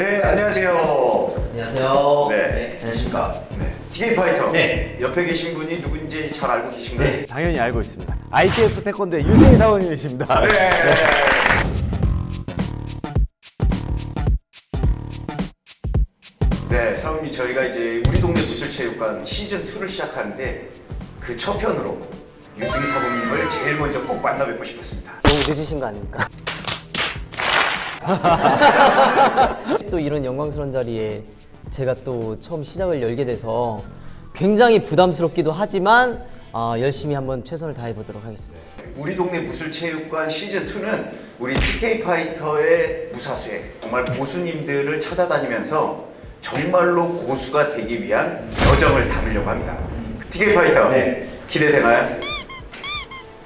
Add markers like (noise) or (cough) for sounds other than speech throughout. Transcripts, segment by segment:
네, 안녕하세요. 안녕하세요. 네. 안녕하십니까. 네, TK 파이터. 네. 옆에 계신 분이 누군지 잘 알고 계신가요? 네, 당연히 알고 있습니다. ITF 태권도의 유승희 사원님이십니다. 네. 네, 사원님 저희가 이제 우리 동네 무술체육관 시즌 2를 시작하는데 그 첫 편으로 유승희 사범님을 제일 먼저 꼭 만나 뵙고 싶었습니다. 너무 늦으신 거 아닙니까? (laughs) 또 이런 영광스러운 자리에 제가 또 처음 시작을 열게 돼서 굉장히 부담스럽기도 하지만 아, 열심히 한번 최선을 다해 보도록 하겠습니다. 우리 동네 무술체육관 시즌 2는 우리 TK 파이터의 무사수에 정말 고수님들을 찾아다니면서 정말로 고수가 되기 위한 여정을 담으려고 합니다. TK 파이터 기대되나요?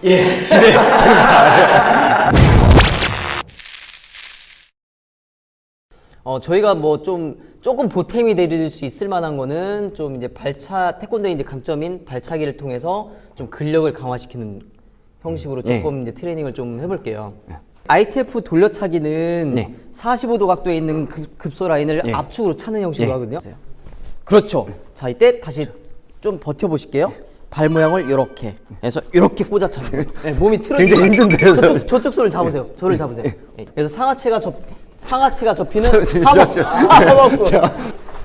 (laughs) 어, 저희가 뭐 좀 조금 보탬이 될수 있을 만한 거는 좀 이제 발차 태권도의 이제 강점인 발차기를 통해서 좀 근력을 강화시키는 형식으로 조금 이제 트레이닝을 좀 해볼게요. ITF 돌려차기는 45도 각도에 있는 급, 급소 라인을 압축으로 차는 형식으로 하거든요. 그렇죠. 자 이때 다시 좀 버텨보실게요. 발 모양을 이렇게 해서 이렇게 꽂아 차는 거예요. 네, 몸이 (laughs) 틀어지지 굉장히 힘든데요, 저쪽, 저쪽 손을 잡으세요. 저를 잡으세요. 네, 그래서 상하체가 접 상하체가 접히는 하복. 하복구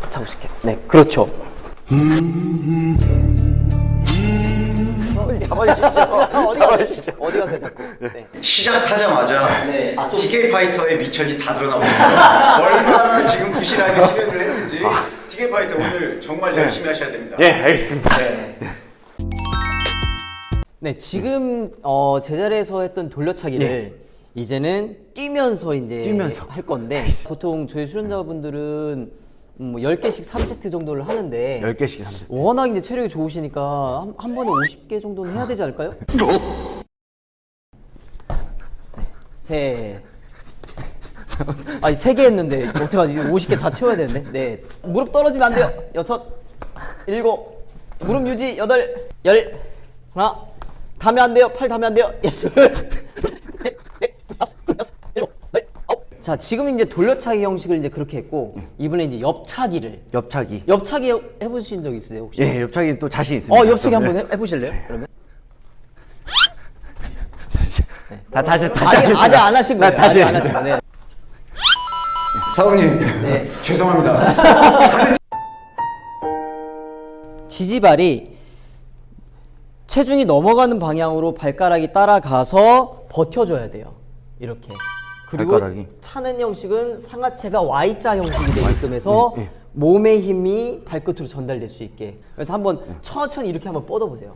잡으실게요. 네, 그렇죠. 잡아주시죠. 어디 가세요? 어디 가세요, 자꾸? 네. 시작하자마자 네. 아, 좀- 파이터의 미천이 다 드러나고 있어요. (laughs) 얼마나 지금 부실하게 수련을 했는지 TK 파이터 오늘 정말 열심히 하셔야 됩니다. 예, 알겠습니다. 네, 지금 어, 제자리에서 했던 돌려차기를 이제는 뛰면서 이제 뛰면서. 할 건데 보통 저희 수련자분들은 음, 뭐 10개씩 3세트 정도를 하는데 10개씩 3세트. 워낙 이제 체력이 좋으시니까 한, 한 번에 50개 정도는 해야 되지 않을까요? (laughs) 네, 세. 아니 세 개 했는데 어떡하지? 50개 다 채워야 되는데. 네. 무릎 떨어지면 안 돼요. 여섯, 일곱, 무릎 유지 여덟, 열, 하나. 닿으면 안 돼요. 팔 닿으면 안 돼요. 둘, 셋, 넷, 다섯, 여섯, 일곱, 여덟, 아홉. 자 지금 이제 돌려차기 형식을 이제 그렇게 했고 이번에 이제 옆차기를 옆차기. 옆차기 해- 해보신 적 있으세요 혹시? 예, 옆차기는 또 자신 있습니다. 어 옆차기 좀, 한번 예. 해, 해보실래요? 그러면? 다, 다시, 다시 아직. 아직 안 하신 거예요. 나 다시 아직 안 하신 거예요. 네. 사부님 네. (laughs) 죄송합니다. (laughs) 지지발이 체중이 넘어가는 방향으로 발가락이 따라가서 버텨줘야 돼요. 이렇게. 그리고 발가락이? 차는 형식은 상하체가 Y자 형식이 되게끔 해서 몸의 힘이 발끝으로 전달될 수 있게. 그래서 한번 천천히 이렇게 한번 뻗어보세요.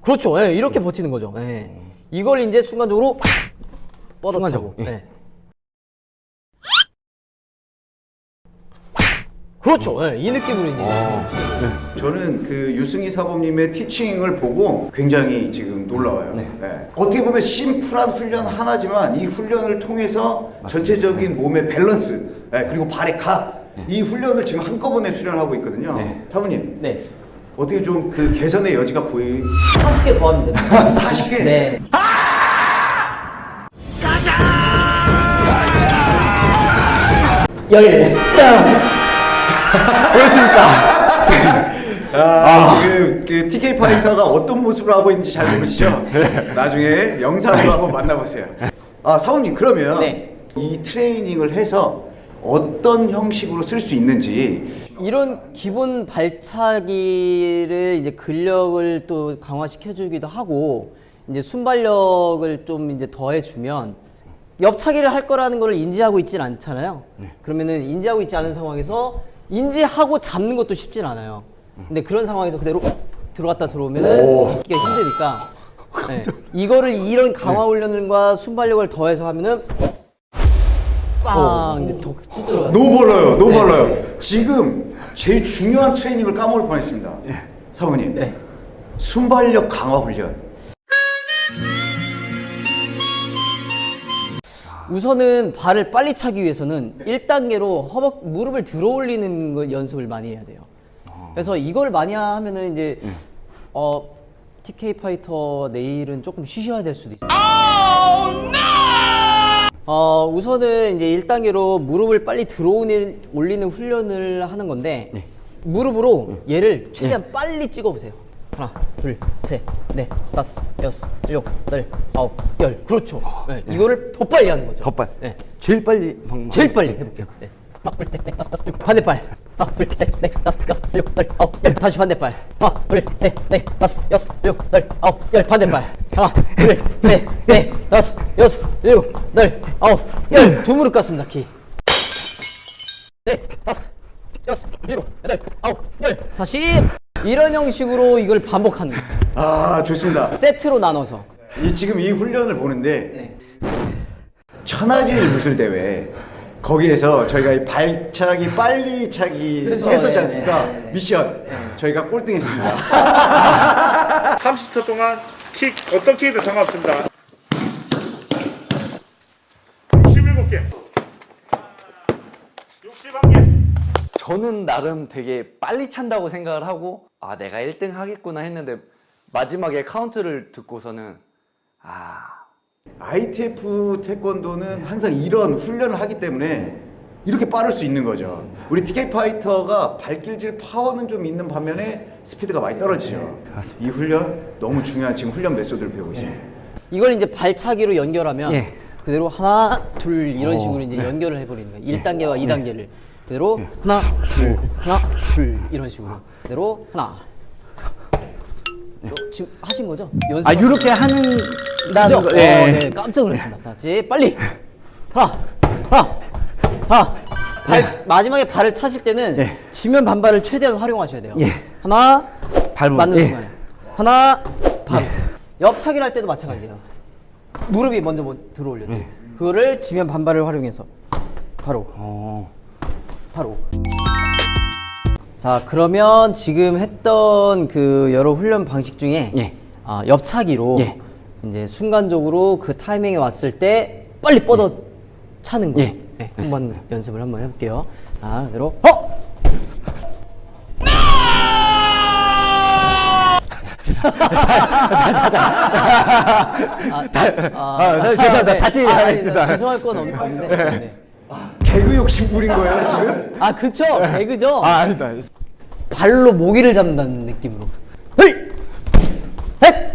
그렇죠. 예, 이렇게 버티는 거죠. 예. 이걸 이제 순간적으로 뻗어차고. 순간적으로, 예. 그렇죠. 예, 이 느낌으로 이제. 저는 그 유승희 사범님의 티칭을 보고 굉장히 지금 놀라워요. 네. 어떻게 보면 심플한 훈련 하나지만 이 훈련을 통해서 전체적인 몸의 밸런스 네, 그리고 발의 각 이 훈련을 지금 한꺼번에 수련하고 있거든요. 사부님 네. 어떻게 좀 그 개선의 여지가 보이? 40개 더 하면 됩니다. (laughs) 40개. 네. 열. 짱. 아, 지금 그 TK 파이터가 어떤 모습을 하고 있는지 잘 모르시죠? 나중에 영상으로 한번 만나보세요. 아 사원님 그러면 네. 이 트레이닝을 해서 어떤 형식으로 쓸 수 있는지 이런 기본 발차기를 이제 근력을 또 강화시켜 주기도 하고 이제 순발력을 좀 이제 더해주면 옆차기를 할 거라는 걸 인지하고 있진 않잖아요. 그러면은 인지하고 있지 않은 상황에서 인지하고 잡는 것도 쉽진 않아요. 근데 그런 상황에서 그대로 들어갔다 들어오면은 잡기가 힘드니까 네. 이거를 이런 강화 훈련과 순발력을 더해서 하면은 빵 이제 더 들어가요. 너무 멀어요, 너무 네. 멀어요. 지금 제일 중요한 트레이닝을 까먹을 뻔했습니다. 사모님, 네. 순발력 강화 훈련. 우선은 발을 빨리 차기 위해서는 1단계로 허벅 무릎을 들어 올리는 걸 연습을 많이 해야 돼요. 그래서 이걸 많이 하면은 이제 어 TK 파이터 내일은 조금 쉬셔야 될 수도 있어요. 어, 우선은 이제 1단계로 무릎을 빨리 들어오는 올리는 훈련을 하는 건데 무릎으로 얘를 최대한 빨리 찍어 보세요. 하나, 둘, 셋, 넷, 다섯, 여섯, 일곱, 여덟, 아홉, 열. 그렇죠. 네, 이거를 더 빨리 하는 거죠. 더 빨리. 네. 제일 빨리 방금 제일 빨리 해볼게요. 네. 다섯, 여섯, 일곱, 반대발. 하나, 둘, 셋, 넷, 다섯, 여섯, 일곱, 여덟, 아홉, 열. 다시 반대발. 하나, 둘, 셋, 넷, 다섯, 여섯, 일곱, 여덟, 아홉, 열. 반대발. 하나, 둘, 셋, 넷, 다섯, 여섯, 일곱, 여덟, 아홉, 열. 두 무릎 깎습니다. 키. 넷, 다섯, 여섯, 일곱, 여덟, 아홉, 열. 다시 이런 형식으로 이걸 반복하는 거예요. 아 좋습니다. 세트로 나눠서. 이 지금 이 훈련을 보는데 네. 천하제일 무술 대회 거기에서 저희가 이 발차기 빨리 차기 그렇죠. 했었지 네, 않습니까? 네, 네. 미션 저희가 꼴등했습니다. 30초 동안 킥 어떤 킥이든 상관없습니다. 저는 나름 되게 빨리 찬다고 생각을 하고 아 내가 1등 하겠구나 했는데 마지막에 카운트를 듣고서는 아 ITF 태권도는 항상 이런 훈련을 하기 때문에 이렇게 빠를 수 있는 거죠. 우리 TK 파이터가 발길질 파워는 좀 있는 반면에 스피드가 많이 떨어지죠. 이 훈련 너무 중요한 지금 훈련 메소드를 배우고 있습니다. 이걸 이제 발차기로 연결하면 예. 그대로 하나 둘 이런 어, 식으로 이제 네. 연결을 해버리는 거예요. 1단계와 2단계를 그 대로 하나 둘 하나 둘 이런 식으로 그대로 하나 어, 지금 하신 거죠? 연습 아 이렇게 하는 다는 그죠? 거 어, 예. 네, 깜짝 놀랐습니다. 다시 빨리 하나 하나 하나 발, 마지막에 발을 차실 때는 예. 지면 반발을 최대한 활용하셔야 돼요. 예. 하나 밟으면, 맞는 예. 순간에 하나 바로 옆차기를 할 때도 마찬가지예요. 무릎이 먼저 뭐 들어올려요. 그거를 지면 반발을 활용해서 바로 어. 바로 자 그러면 지금 했던 그 여러 훈련 방식 중에 예. 아, 옆차기로 예. 이제 순간적으로 그 타이밍에 왔을 때 빨리 뻗어 차는 거 예. 네, 한번 연습을 한번 해볼게요. 자 그대로 어 아, 아, 아, 사- 죄송합니다. 다시 아, 하겠습니다. 죄송할 건 없- 없는데. 네. 개그 욕심 부린 거예요 지금? 아 그쵸 개그죠. 아 아니다 발로 모기를 잡는다는 느낌으로. 둘, 셋,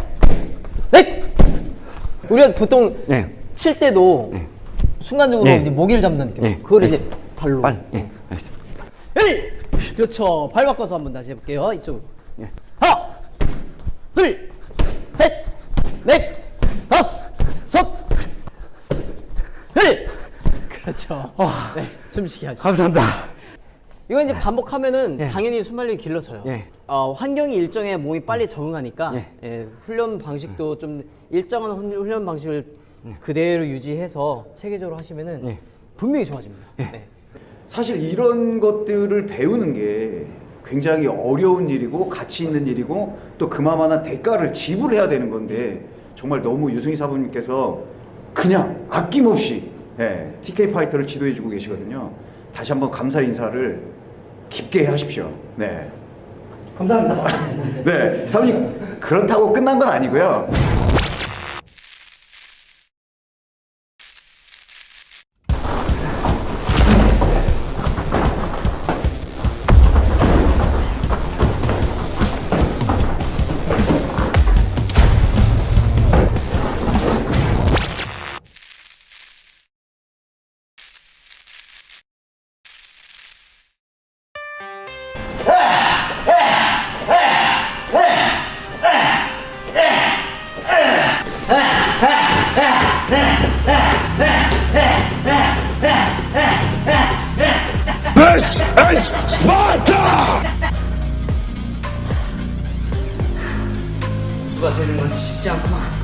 넷. 우리가 보통 네. 칠 때도 순간적으로 네. 이제 모기를 잡는다는 느낌. 네, 그걸 이제 알겠습니다. 발로. 빨리 예 알겠습니다 일. 그렇죠. 발 바꿔서 한번 다시 해볼게요. 이쪽으로. 하나, 둘, 셋, 넷, 다섯, 섯, 일. 그렇죠. 네, 숨쉬게 하죠. 감사합니다 이거 이제 반복하면은 당연히 순발력이 길러져요. 예. 어, 환경이 일정해 몸이 빨리 적응하니까 예. 예, 훈련 방식도 좀 일정한 훈- 훈련 방식을 그대로 유지해서 체계적으로 하시면은 예. 분명히 좋아집니다. 네. 사실 이런 것들을 배우는 게 굉장히 어려운 일이고 가치 있는 일이고 또 그만한 대가를 지불해야 되는 건데 정말 너무 유승희 사부님께서 그냥 아낌없이 예, TK 파이터를 지도해주고 계시거든요. 다시 한번 감사 인사를 깊게 하십시오. 네. 감사합니다. (laughs) 네, 사부님 그렇다고 끝난 건 아니고요. Is Sparta! 수가 되는 건 쉽지 않구만.